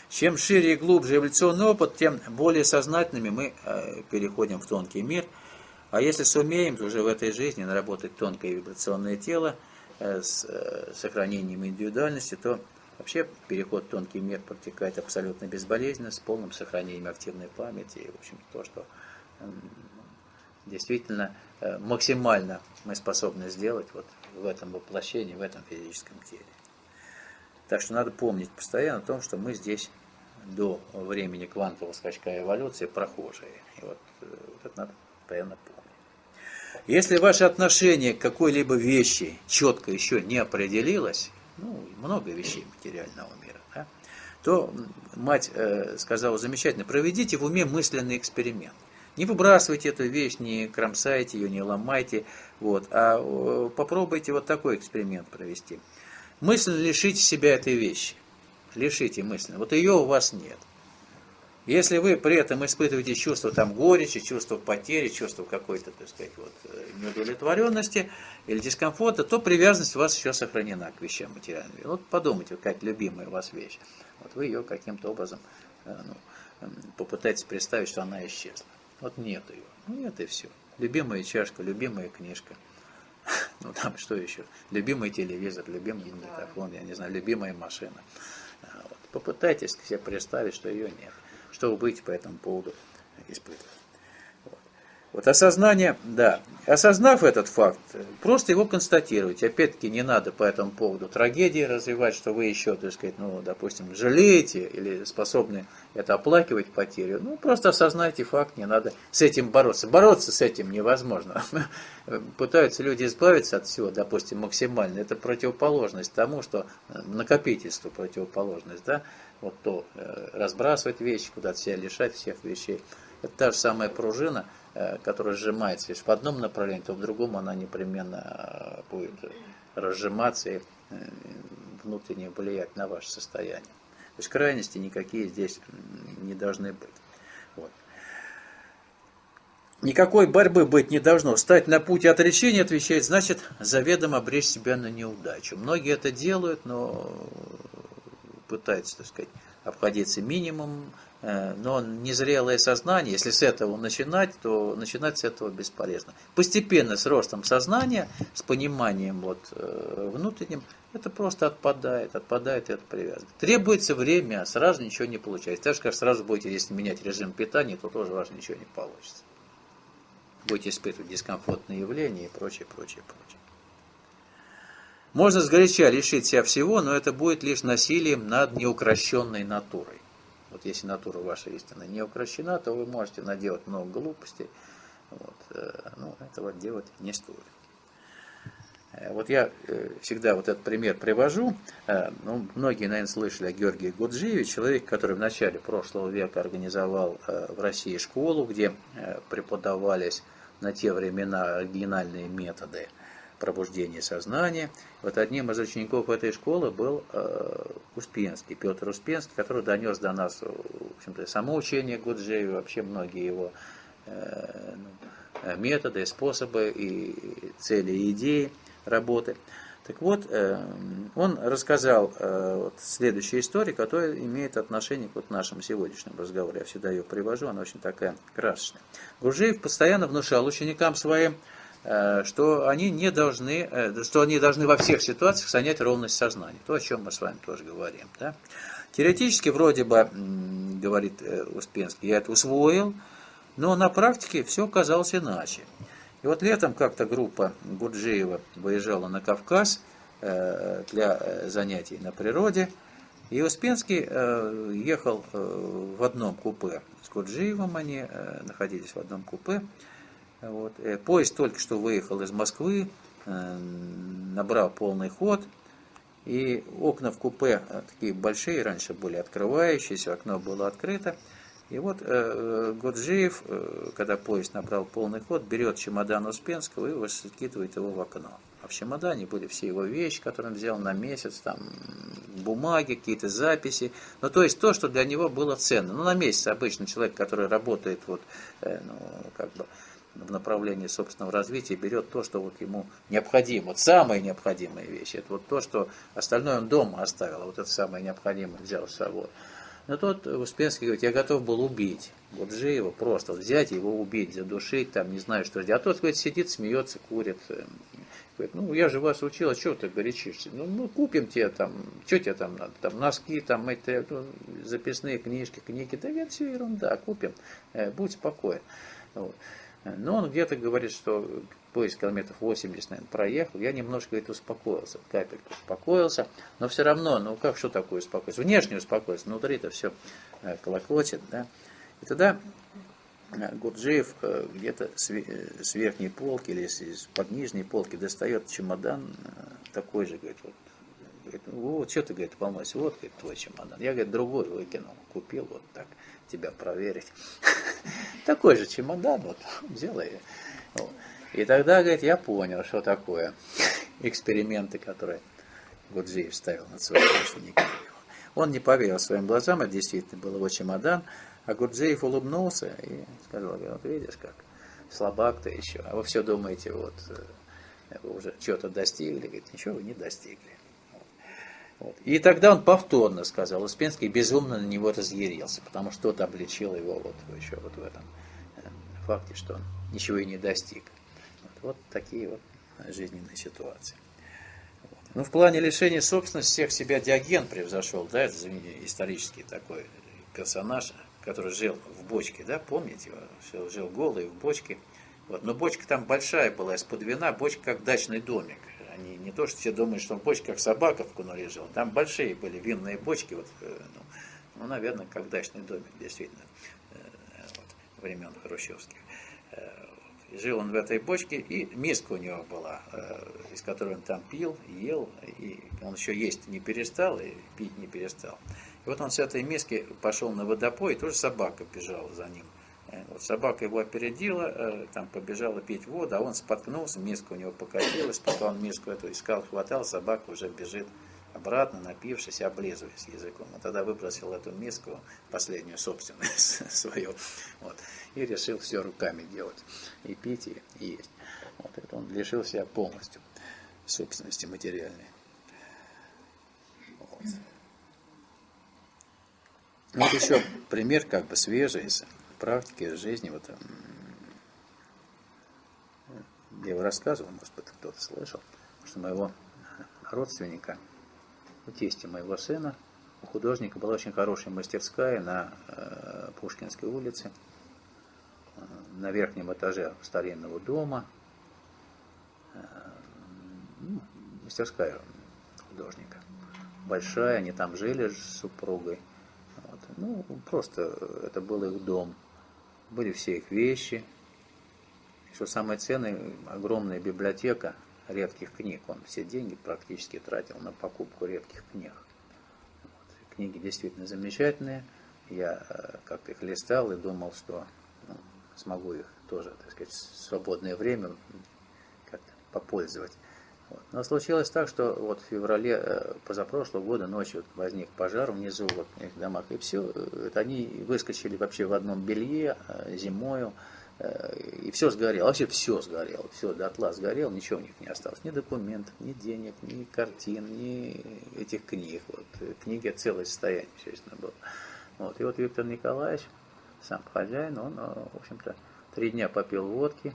Чем шире и глубже эволюционный опыт, тем более сознательными мы э, переходим в тонкий мир. А если сумеем уже в этой жизни наработать тонкое вибрационное тело э, с э, сохранением индивидуальности, то Вообще переход в тонкий мир протекает абсолютно безболезненно, с полным сохранением активной памяти. И, в общем, то, что действительно э, максимально мы способны сделать вот в этом воплощении, в этом физическом теле. Так что надо помнить постоянно о том, что мы здесь до времени квантового скачка эволюции прохожие. И вот, э, вот это надо постоянно помнить. Если ваше отношение к какой-либо вещи четко еще не определилось, ну, много вещей материального мира, да, то мать э, сказала замечательно, проведите в уме мысленный эксперимент. Не выбрасывайте эту вещь, не кромсайте ее, не ломайте, вот, а попробуйте вот такой эксперимент провести. Мысленно лишите себя этой вещи. Лишите мысленно. Вот ее у вас нет. Если вы при этом испытываете чувство там горечи, чувство потери, чувство какой-то, так сказать, вот, э, неудовлетворенности или дискомфорта, то привязанность у вас еще сохранена к вещам материальным. Вот подумайте, какая любимая у вас вещь. Вот вы ее каким-то образом э, ну, попытайтесь представить, что она исчезла. Вот нет ее. Ну нет и все. Любимая чашка, любимая книжка. Ну там что еще? Любимый телевизор, любимый магнитофон, я не знаю, любимая машина. А, вот. Попытайтесь себе представить, что ее нет что вы будете по этому поводу испытывать. Вот. вот осознание, да, осознав этот факт, просто его констатировать. Опять-таки не надо по этому поводу трагедии развивать, что вы еще, так сказать, ну, допустим, жалеете или способны это оплакивать потерю. Ну, просто осознайте факт, не надо с этим бороться. Бороться с этим невозможно. Пытаются люди избавиться от всего, допустим, максимально. Это противоположность тому, что накопительство противоположность, да вот то э, разбрасывать вещи, куда-то себя лишать всех вещей. Это та же самая пружина, э, которая сжимается лишь в одном направлении, то в другом она непременно э, будет разжиматься и внутренне влиять на ваше состояние. То есть крайности никакие здесь не должны быть. Вот. Никакой борьбы быть не должно. Стать на путь отречения, отвечает, значит, заведомо обречь себя на неудачу. Многие это делают, но пытается, так сказать, обходиться минимум, э, но незрелое сознание, если с этого начинать, то начинать с этого бесполезно. Постепенно, с ростом сознания, с пониманием вот, э, внутренним, это просто отпадает, отпадает это привязывает. Требуется время, а сразу ничего не получается. Так же, как сразу будете, если менять режим питания, то тоже у вас ничего не получится. Будете испытывать дискомфортные явления и прочее, прочее, прочее. Можно сгоряча лишить себя всего, но это будет лишь насилием над неукрощенной натурой. Вот если натура ваша истина не укращена, то вы можете наделать много глупостей. Вот, э, ну, этого делать не стоит. Э, вот я э, всегда вот этот пример привожу. Ну, многие, наверное, слышали о Георгии Гуджиеве, человек, который в начале прошлого века организовал в России школу, где преподавались на те времена оригинальные методы пробуждения сознания. Вот одним из учеников этой школы был э, Успенский, Петр Успенский, который донес до нас в общем-то, само учение Гуджеева, вообще многие его э, ну, методы, способы и цели и идеи работы. Так вот, э, он рассказал э, следующую историю, которая имеет отношение к вот нашему сегодняшнему разговору. Я всегда ее привожу, она очень такая красочная. Гуржиев постоянно внушал ученикам своим, э, что они не должны, что они должны во всех ситуациях занять ровность сознания. То, о чем мы с вами тоже говорим. Да? Теоретически, вроде бы, говорит Успенский, я это усвоил, но на практике все оказалось иначе. И вот летом как-то группа Гурджиева выезжала на Кавказ э, для э, занятий на природе. И Успенский э, ехал в одном купе с Гурджиевым, они находились в одном купе. Вот. Поезд только что выехал из Москвы, набрал полный ход, и окна в купе такие большие, раньше были открывающиеся, окно было открыто. И вот э, э, когда поезд набрал полный ход, берет чемодан Успенского и выкидывает его в окно. А в чемодане были все его вещи, которые он взял на месяц, там бумаги, какие-то записи. Ну, то есть то, что для него было ценно. Ну, на месяц обычно человек, который работает вот, э, ну, как бы в направлении собственного развития, берет то, что вот ему необходимо, вот самые необходимые вещи. Это вот то, что остальное он дома оставил, а вот это самое необходимое взял с собой. Но тот Успенский говорит, я готов был убить. Вот же его просто вот взять, его убить, задушить, там, не знаю, что делать. А тот, говорит, сидит, смеется, курит. Э, говорит, ну, я же вас учил, а что ты горячишься? Ну, ну, купим тебе там, что тебе там надо? Там носки, там, эти, ну, записные книжки, книги. Да это все ерунда, купим, э, будь спокоен. Вот. Но он где-то говорит, что поезд километров 80, наверное, проехал, я немножко, говорит, успокоился, капельку успокоился, но все равно, ну как, что такое успокоиться? Внешне успокоиться, внутри-то все э, колокочет, да. И тогда э, Гурджиев э, где-то с верхней полки или под нижней полки достает чемодан такой же, говорит, вот, говорит, вот, что ты, говорит, волнуйся, вот, говорит, твой чемодан. Я, говорит, другой выкинул, купил вот так, тебя проверить. Такой же чемодан, вот, взял и... Тогда, говорит, я понял, что такое эксперименты, которые Гудзиев ставил над своими учениками. Он не поверил своим глазам, это действительно был его чемодан, а Гурджиев улыбнулся и сказал, вот видишь как, слабак ты еще, а вы все думаете, вот, э, уже что-то достигли, говорит, ничего вы не достигли. Вот. И тогда он повторно сказал, Успенский безумно на него разъярился, потому что тот обличил его вот еще вот в этом э, факте, что он ничего и не достиг. Вот такие вот жизненные ситуации. Вот. Ну, в плане лишения собственности всех себя Диоген превзошел, да, это исторический такой персонаж, который жил в бочке, да, помните, жил голый в бочке. Вот. Но бочка там большая была, из-под вина, бочка как дачный домик. Они не то, что все думают, что бочка как собака в кунуле жил. Там большие были винные бочки, вот, э, ну, ну, наверное, как дачный домик, действительно, э, вот, времен хрущевских. Э, жил он в этой бочке, и миска у него была, из которой он там пил, ел, и он еще есть не перестал, и пить не перестал. И вот он с этой миски пошел на водопой, и тоже собака бежала за ним. Э, вот собака его опередила, э, там побежала пить воду, а он споткнулся, миска у него покатилась, пока он миску эту искал, хватал, собака уже бежит обратно, напившись, облизываясь языком. Он тогда выбросил эту миску, последнюю собственную свою, вот, и решил все руками делать, и пить, и, есть. Вот это он лишил себя полностью собственности материальной. Вот. Вот еще пример как бы свежий из жизни. Вот, я его рассказывал, может быть, кто-то слышал, что моего родственника – у тестя моего сына, у художника была очень хорошая мастерская на э, Пушкинской улице, э, на верхнем этаже старинного дома. Э, ну, мастерская художника. Большая, они там жили с супругой. Вот. Ну, просто это был их дом. Были все их вещи. Что самое ценное, огромная библиотека – редких книг. Он все деньги практически тратил на покупку редких книг. Вот. Книги действительно замечательные. Я э, как-то их листал и думал, что ну, смогу их тоже, так сказать, в свободное время как-то попользовать. Вот. Но случилось так, что вот в феврале э, позапрошлого года ночью возник пожар внизу вот, в их домах, и все, это они выскочили вообще в одном белье зимою, Э, и все сгорело, вообще все сгорело, все дотла сгорело, ничего у них не осталось, ни документов, ни денег, ни картин, ни этих книг. Вот. Книги целое состояние, естественно, было. Вот. И вот Виктор Николаевич, сам хозяин, он, э, в общем-то, три дня попил водки,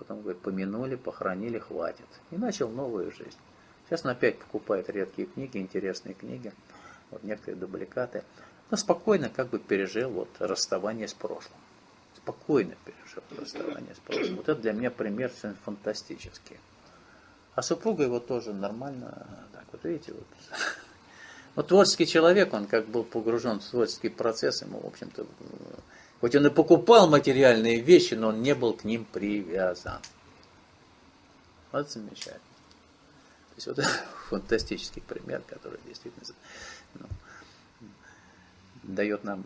потом, говорит, помянули, похоронили, хватит. И начал новую жизнь. Сейчас он опять покупает редкие книги, интересные книги, вот некоторые дубликаты. Но спокойно как бы пережил вот расставание с прошлым спокойно пережил расставание с прошлым. Вот это для меня пример фантастический. А супруга его тоже нормально, так вот видите, вот. Вот творческий человек, он как был погружен в творческий процесс, ему, в общем-то, хоть он и покупал материальные вещи, но он не был к ним привязан. Вот замечательно. То есть вот фантастический пример, который действительно ну, дает нам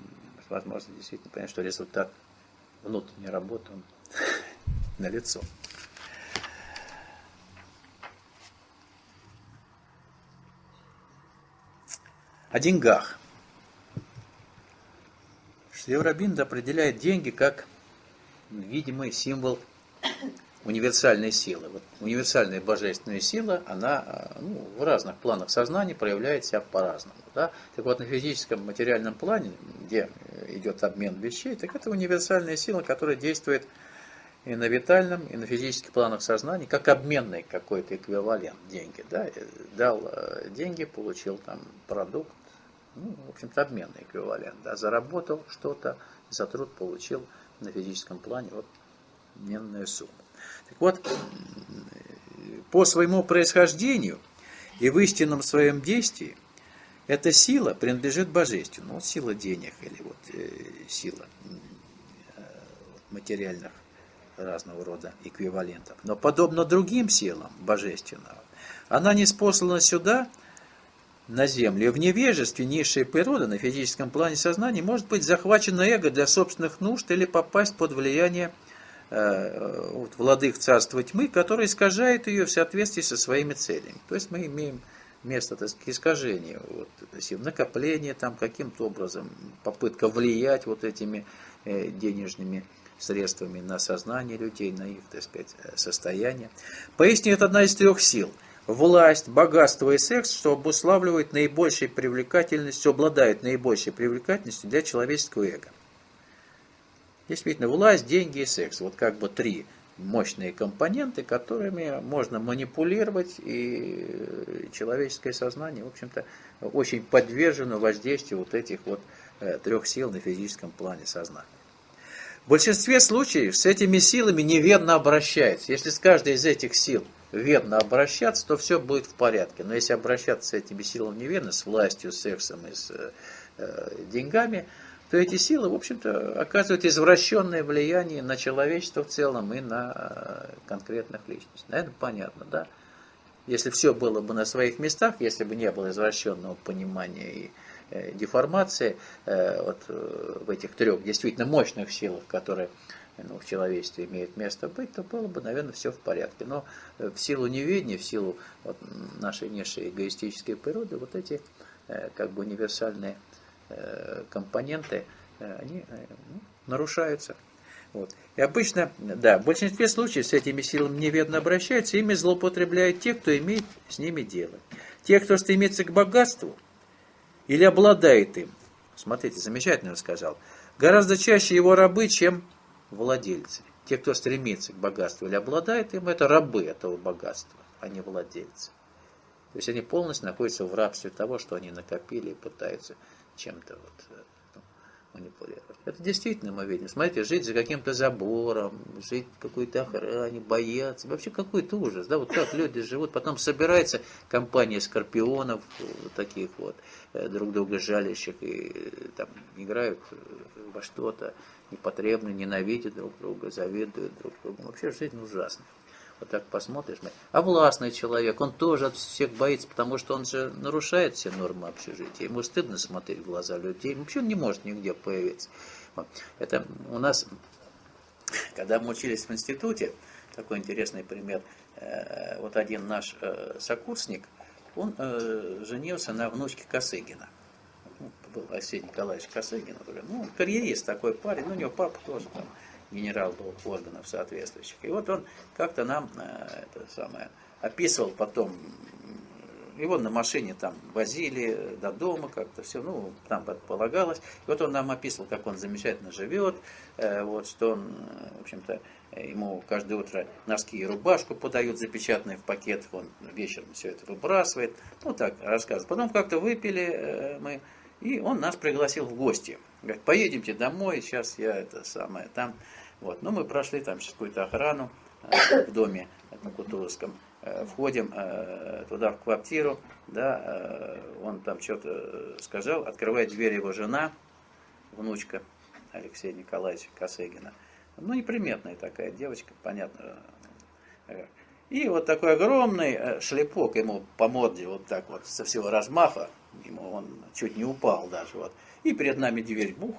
возможность действительно понять, что результат внутренняя работа на лицо. О деньгах. Шеврабинд определяет деньги как видимый символ универсальной силы. Вот универсальная божественная сила, она ну, в разных планах сознания проявляет себя по-разному. Да? Так вот, на физическом материальном плане, где идет обмен вещей, так это универсальная сила, которая действует и на витальном, и на физических планах сознания, как обменный какой-то эквивалент деньги. Да? Дал э, деньги, получил там продукт, ну, в общем-то, обменный эквивалент. Да? Заработал что-то, за труд получил на физическом плане вот обменную сумму. Так вот, по своему происхождению и в истинном своем действии эта сила принадлежит божественному. Вот сила денег или вот э, сила э, материальных разного рода эквивалентов. Но подобно другим силам божественного, она не спослана сюда, на землю. В невежестве низшая природа на физическом плане сознания может быть захвачена эго для собственных нужд или попасть под влияние Э, вот, царства тьмы, который искажает ее в соответствии со своими целями. То есть мы имеем место так сказать, искажения, вот, накопление там каким-то образом, попытка влиять вот этими э, денежными средствами на сознание людей, на их, так сказать, э, состояние. Поясню, это одна из трех сил. Власть, богатство и секс, что обуславливает наибольшей привлекательностью, обладают наибольшей привлекательностью для человеческого эго. Действительно, власть, деньги и секс. Вот как бы три мощные компоненты, которыми можно манипулировать, и человеческое сознание, в общем-то, очень подвержено воздействию вот этих вот э, трех сил на физическом плане сознания. В большинстве случаев с этими силами неверно обращается. Если с каждой из этих сил верно обращаться, то все будет в порядке. Но если обращаться с этими силами неверно, с властью, сексом и с э, деньгами – то эти силы, в общем-то, оказывают извращенное влияние на человечество в целом и на э, конкретных личностей. Наверное, понятно, да? Если все было бы на своих местах, если бы не было извращенного понимания и э, деформации э, вот, э, в этих трех действительно мощных силах, которые ну, в человечестве имеют место быть, то было бы, наверное, все в порядке. Но э, в силу неведения, в силу вот, нашей низшей эгоистической природы, вот эти э, как бы универсальные Э, компоненты, они ну, нарушаются. Вот. И обычно, да, в большинстве случаев с этими силами неведно обращаются, ими злоупотребляют те, кто имеет с ними дело. Те, кто стремится к богатству или обладает им, смотрите, замечательно сказал, гораздо чаще его рабы, чем владельцы. Те, кто стремится к богатству или обладает им, это рабы этого богатства, а не владельцы. То есть они полностью находятся в рабстве того, что они накопили и пытаются чем-то вот э, ну, манипулировать. Это действительно мы видим. Смотрите, жить за каким-то забором, жить в какой-то охране, бояться. Вообще какой-то ужас. Да, вот как люди живут. Потом собирается компания скорпионов, вот таких вот, э, друг друга жалящих, и э, там играют во что-то непотребно, ненавидят друг друга, завидуют друг другу. Вообще жизнь ужасная. Вот так посмотришь. А властный человек, он тоже от всех боится, потому что он же нарушает все нормы общежития. Ему стыдно смотреть в глаза людей. Вообще он не может нигде появиться. Это у нас, когда мы учились в институте, такой интересный пример. Э, вот один наш э, сокурсник, он э, женился на внучке Косыгина. Был Арсений Николаевич Косыгин. Ну, карьерист такой парень, ну, у него папа тоже там генерал был органов соответствующих. И вот он как-то нам это самое описывал потом его на машине там возили до дома как-то все, ну, там предполагалось. И вот он нам описывал, как он замечательно живет, э, вот, что он, в общем-то, ему каждое утро носки и рубашку подают запечатанные в пакет, он вечером все это выбрасывает, ну, так рассказывает. Потом как-то выпили э, мы, и он нас пригласил в гости. Говорит, поедемте домой, сейчас я это самое там. Вот. Ну, мы прошли там сейчас какую-то охрану э, в доме на Кутузовском. Э, входим э, туда в квартиру, да, он там что-то сказал, открывает дверь его жена, внучка Алексея Николаевича Косыгина. Ну, неприметная такая девочка, понятно. И вот такой огромный шлепок ему по морде, вот так вот, со всего размаха, ему он чуть не упал даже, вот. И перед нами дверь, бух,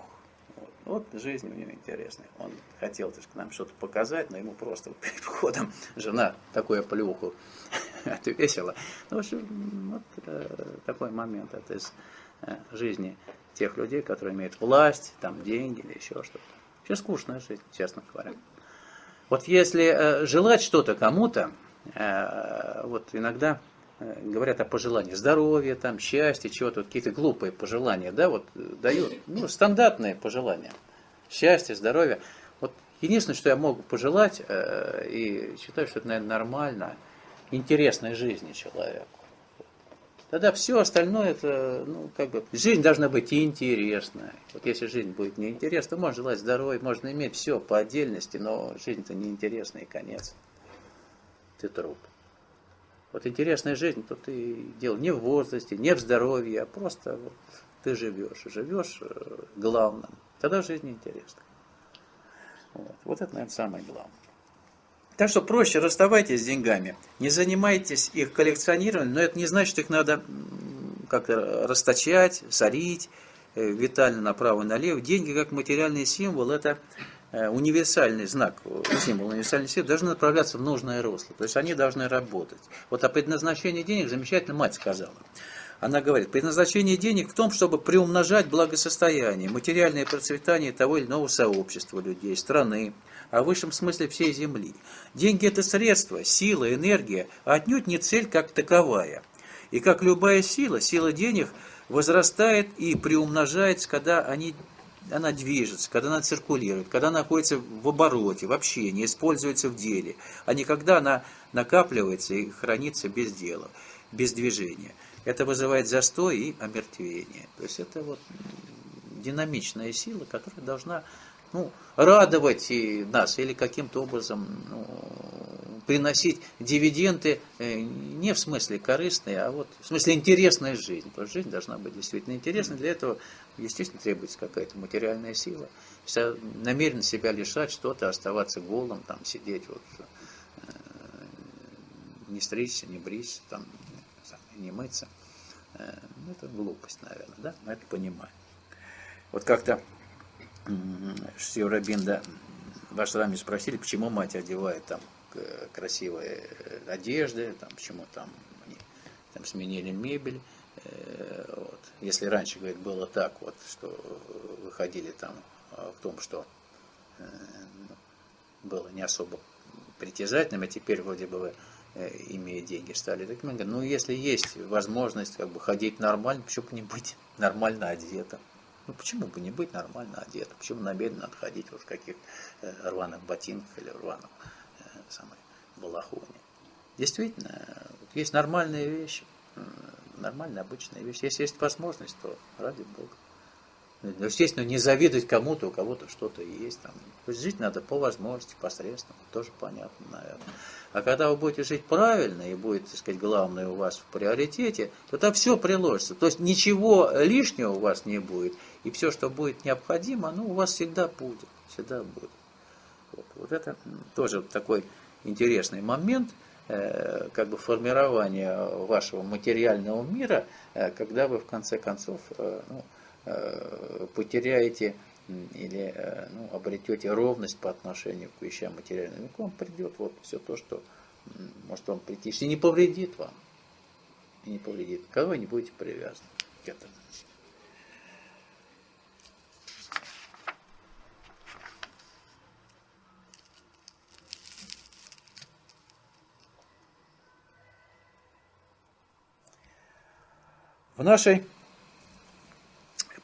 вот жизнь у него интересная. Он хотел так, нам что-то показать, но ему просто перед входом жена такую плюху отвесила. Ну, в общем, вот э, такой момент. Это из э, жизни тех людей, которые имеют власть, там деньги или еще что-то. Вообще скучная жизнь, честно говоря. Вот если э, желать что-то кому-то, э, вот иногда говорят о пожелании здоровья, там, счастья, чего-то, вот какие-то глупые пожелания, да, вот э, дают, ну, стандартные пожелания. Счастья, здоровья. Вот единственное, что я могу пожелать, э, и считаю, что это, наверное, нормально, интересной жизни человеку. Тогда все остальное, это, ну, как бы, жизнь должна быть интересная. Вот если жизнь будет неинтересна, то можно желать здоровья, можно иметь все по отдельности, но жизнь-то неинтересная и конец. Ты труп. Вот интересная жизнь, то ты дело не в возрасте, не в здоровье, а просто вот ты живешь. Живешь э, главным. Тогда жизнь интересна. Вот. вот это, наверное, самое главное. Так что проще расставайтесь с деньгами. Не занимайтесь их коллекционированием, но это не значит, что их надо как-то расточать, сорить, э, витально направо и налево. Деньги как материальный символ – это универсальный знак, э, символ универсальный символ должны направляться в нужное русло. То есть они должны работать. Вот о предназначении денег замечательно мать сказала. Она говорит, предназначение денег в том, чтобы приумножать благосостояние, материальное процветание того или иного сообщества людей, страны, а в высшем смысле всей Земли. Деньги – это средство, сила, энергия, а отнюдь не цель как таковая. И как любая сила, сила денег возрастает и приумножается, когда они она движется, когда она циркулирует, когда она находится в обороте, в общении, используется в деле, а не когда она накапливается и хранится без дела, без движения. Это вызывает застой и омертвение. То есть это вот динамичная сила, которая должна ну, радовать нас или каким-то образом ну, приносить дивиденды э, не в смысле корыстные, а вот в смысле интересная жизнь. Потому что жизнь должна быть действительно интересной. Для этого, естественно, требуется какая-то материальная сила. Если намерен себя лишать что-то, оставаться голым, там, сидеть, вот, э, не стричься, не бриться, там, не мыться, э, ну, это глупость, наверное, да? Мы это понимаем. Вот как-то Шьюрабинда в ашраме спросили, почему мать одевает там красивые одежды, там, почему там они там сменили мебель. Э, вот. Если раньше, говорит, было так вот, что выходили там в том, что э, ну, было не особо притязательным, а теперь вроде бы э, имея деньги, стали такими. Ну, если есть возможность как бы ходить нормально, почему бы не быть нормально одетым? Ну, почему бы не быть нормально одетым? Почему намеренно надо ходить вот в каких рваных ботинках или рваных самой балахоне. Действительно, есть нормальные вещи, нормальные обычные вещи. Если есть возможность, то ради Бога. Ну, естественно, не завидовать кому-то, у кого-то что-то есть. Там. Жить надо по возможности, посредственно, тоже понятно, наверное. А когда вы будете жить правильно, и будет, так сказать, главное у вас в приоритете, то там все приложится. То есть ничего лишнего у вас не будет, и все, что будет необходимо, ну, у вас всегда будет, всегда будет. Вот, это тоже такой интересный момент, э, как бы формирования вашего материального мира, э, когда вы в конце концов э, ну, потеряете или ну, обретете ровность по отношению к вещам материальным, к вам придет вот все то, что может вам прийти, если не повредит вам, и не повредит, когда вы не будете привязаны к этому. В нашей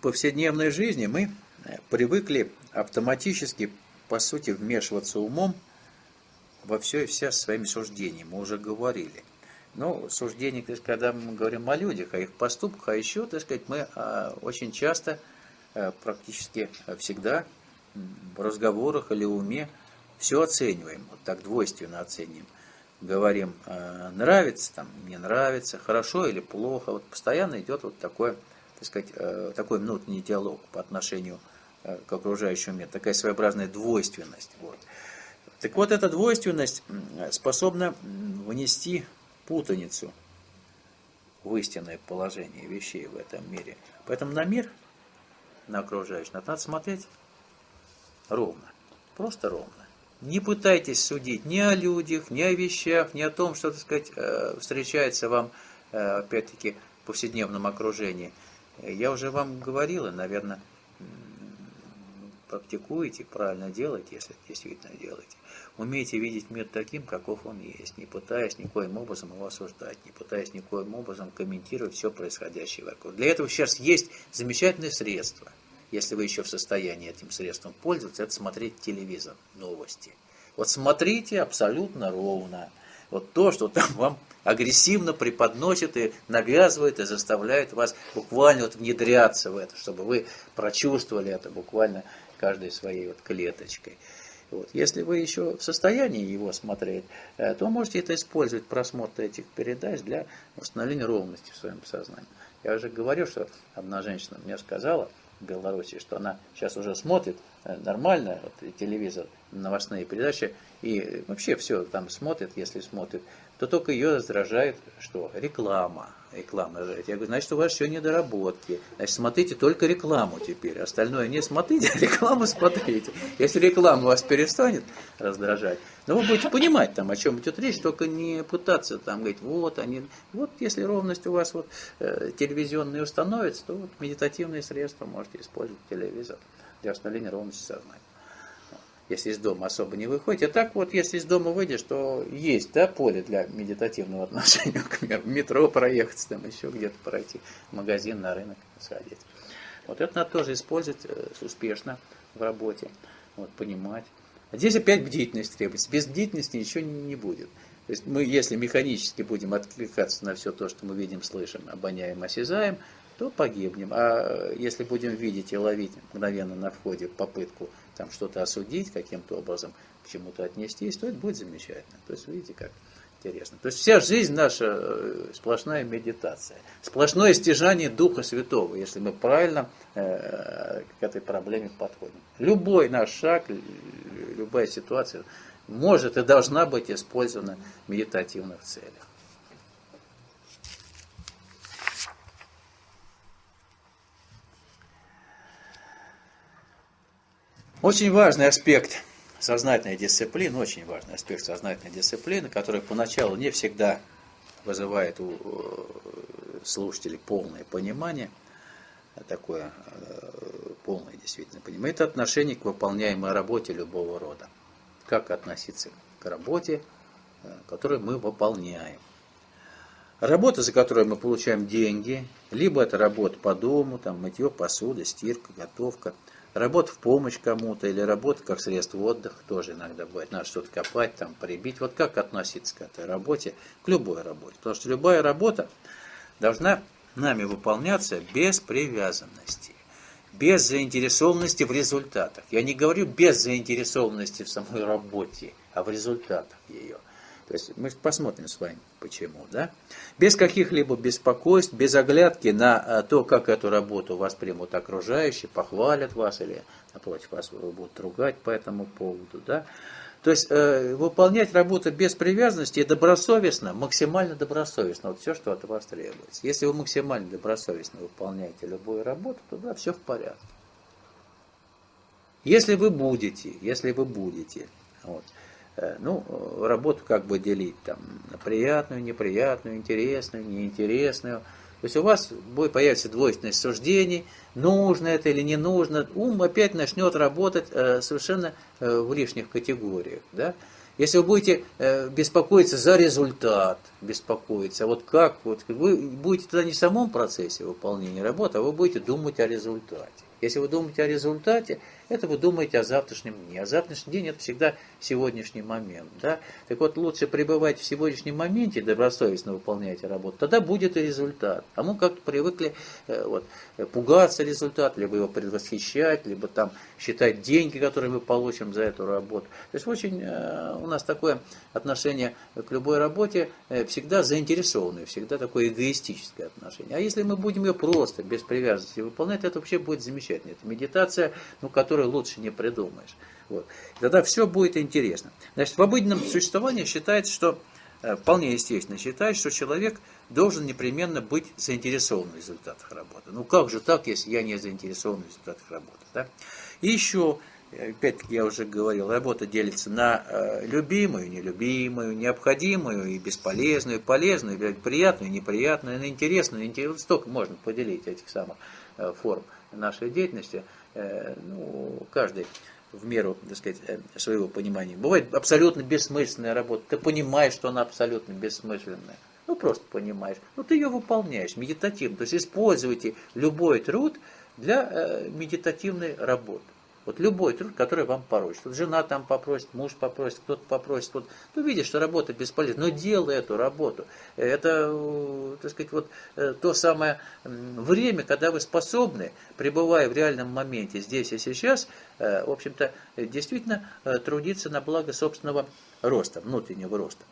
повседневной жизни мы привыкли автоматически, по сути, вмешиваться умом во все и вся своими суждениями. Мы уже говорили. Но суждение, то есть, когда мы говорим о людях, о их поступках, а еще, так сказать, мы а, очень часто, а, практически всегда в разговорах или уме все оцениваем, вот так двойственно оцениваем говорим, э, нравится, там, не нравится, хорошо или плохо. Вот постоянно идет вот такой, так сказать, э, такой внутренний диалог по отношению э, к окружающему миру, такая своеобразная двойственность. Вот. Так вот, эта двойственность способна внести путаницу в истинное положение вещей в этом мире. Поэтому на мир, на окружающий, надо смотреть ровно, просто ровно. Не пытайтесь судить ни о людях, ни о вещах, ни о том, что, так сказать, э, встречается вам, э, опять-таки, в повседневном окружении. Я уже вам говорил, наверное, практикуете, правильно делаете, если действительно делаете. Умейте видеть мир таким, каков он есть, не пытаясь никоим образом его осуждать, не пытаясь никоим образом комментировать все происходящее вокруг. Для этого сейчас есть замечательные средства – если вы еще в состоянии этим средством пользоваться, это смотреть телевизор, новости. Вот смотрите абсолютно ровно. Вот то, что там вам агрессивно преподносит и навязывает, и заставляет вас буквально вот внедряться в это, чтобы вы прочувствовали это буквально каждой своей вот клеточкой. Вот. Если вы еще в состоянии его смотреть, э, то можете это использовать, просмотр этих передач для восстановления ровности в своем сознании. Я уже говорил, что одна женщина мне сказала, Беларуси, что она сейчас уже смотрит э, нормально вот, телевизор, новостные передачи, и вообще все там смотрит, если смотрит, то только ее раздражает, что реклама. Реклама раздражает. Я говорю, значит, у вас еще недоработки. Значит, смотрите только рекламу теперь. Остальное не смотрите, а рекламу смотрите. Если реклама вас перестанет раздражать, но вы будете понимать, там, о чем идет речь, только не пытаться там говорить, вот они, вот если ровность у вас вот э, телевизионная установится, то вот медитативные средства можете использовать телевизор для восстановления ровности сознания если из дома особо не выходите. А так вот, если из дома выйдешь, то есть да, поле для медитативного отношения к миру. В метро проехать, там еще где-то пройти, в магазин, на рынок сходить. Вот это надо тоже использовать э, успешно в работе, вот, понимать. А здесь опять бдительность требуется. Без бдительности ничего не будет. То есть мы, если механически будем откликаться на все то, что мы видим, слышим, обоняем, осязаем, то погибнем. А если будем видеть и ловить мгновенно на входе попытку там что-то осудить, каким-то образом к чему-то отнестись, то это будет замечательно. То есть видите, как интересно. То есть вся жизнь наша э, сплошная медитация, сплошное стяжание Духа Святого, если мы правильно э, к этой проблеме подходим. Любой наш шаг, любая ситуация может и должна быть использована в медитативных целях. Очень важный аспект сознательной дисциплины, очень важный аспект сознательной дисциплины, который поначалу не всегда вызывает у э, слушателей полное понимание, такое э, полное действительно понимание, это отношение к выполняемой работе любого рода. Как относиться к работе, э, которую мы выполняем. Работа, за которую мы получаем деньги, либо это работа по дому, там, мытье посуды, стирка, готовка – Работа в помощь кому-то или работа как средство отдыха тоже иногда бывает. Надо что-то копать, там, прибить. Вот как относиться к этой работе, к любой работе. Потому что любая работа должна нами выполняться без привязанности, без заинтересованности в результатах. Я не говорю без заинтересованности в самой работе, а в результатах ее – то есть мы посмотрим с вами, почему. Да? Без каких-либо беспокойств, без оглядки на э, то, как эту работу воспримут окружающие, похвалят вас или, напротив, вас будут ругать по этому поводу. Да? То есть э, выполнять работу без привязанности и добросовестно, максимально добросовестно, вот все, что от вас требуется. Если вы максимально добросовестно выполняете любую работу, то да, все в порядке. Если вы будете, если вы будете, вот, ну, работу как бы делить там на приятную, неприятную, интересную, неинтересную. То есть у вас будет появится двойственность суждений, нужно это или не нужно. Ум опять начнет работать э, совершенно э, в лишних категориях. Да? Если вы будете э, беспокоиться за результат, беспокоиться, вот как, вот вы будете тогда не в самом процессе выполнения работы, а вы будете думать о результате. Если вы думаете о результате, это вы думаете о завтрашнем дне. А завтрашний день это всегда сегодняшний момент. Да? Так вот, лучше пребывать в сегодняшнем моменте, добросовестно выполняйте работу, тогда будет и результат. А мы как-то привыкли э, вот, пугаться результата, либо его предвосхищать, либо там считать деньги, которые мы получим за эту работу. То есть очень э, у нас такое отношение к любой работе э, всегда заинтересованное, всегда такое эгоистическое отношение. А если мы будем ее просто, без привязанности выполнять, это вообще будет замечательно. Это медитация, ну, которую лучше не придумаешь. Вот. Тогда все будет интересно. Значит, в обыденном существовании считается, что э, вполне естественно считать, что человек должен непременно быть заинтересован в результатах работы. Ну как же так, если я не заинтересован в результатах работы? Да? И еще, опять-таки я уже говорил, работа делится на э, любимую, нелюбимую, необходимую и бесполезную, полезную, приятную, неприятную, на интересную. Столько можно поделить этих самых э, форм нашей деятельности. Э, ну, каждый в меру, так сказать, своего понимания. Бывает абсолютно бессмысленная работа. Ты понимаешь, что она абсолютно бессмысленная. Ну, просто понимаешь. Ну, ты ее выполняешь медитативно. То есть используйте любой труд для э, медитативной работы. Вот любой труд, который вам поручит. Вот жена там попросит, муж попросит, кто-то попросит. Вот. Ты видишь, что работа бесполезна, но делай эту работу. Это, э, так сказать, вот э, то самое время, когда вы способны, пребывая в реальном моменте, здесь и сейчас, в общем-то, действительно трудиться на благо собственного роста, внутреннего роста.